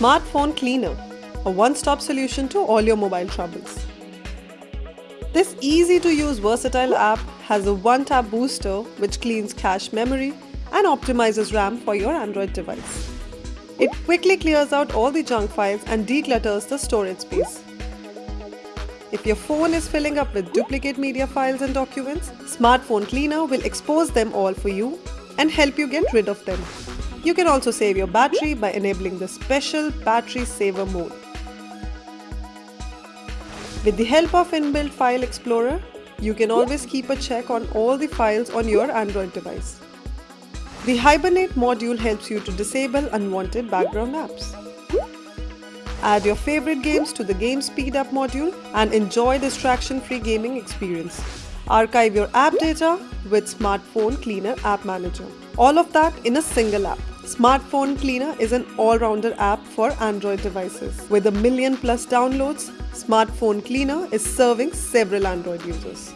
Smartphone Cleaner, a one-stop solution to all your mobile troubles. This easy-to-use versatile app has a one-tap booster which cleans cache memory and optimizes RAM for your Android device. It quickly clears out all the junk files and declutters the storage space. If your phone is filling up with duplicate media files and documents, Smartphone Cleaner will expose them all for you and help you get rid of them. You can also save your battery by enabling the special battery saver mode. With the help of inbuilt File Explorer, you can always keep a check on all the files on your Android device. The Hibernate module helps you to disable unwanted background apps. Add your favorite games to the Game Speed Up module and enjoy distraction-free gaming experience. Archive your app data with Smartphone Cleaner App Manager. All of that in a single app. Smartphone Cleaner is an all-rounder app for Android devices. With a million plus downloads, Smartphone Cleaner is serving several Android users.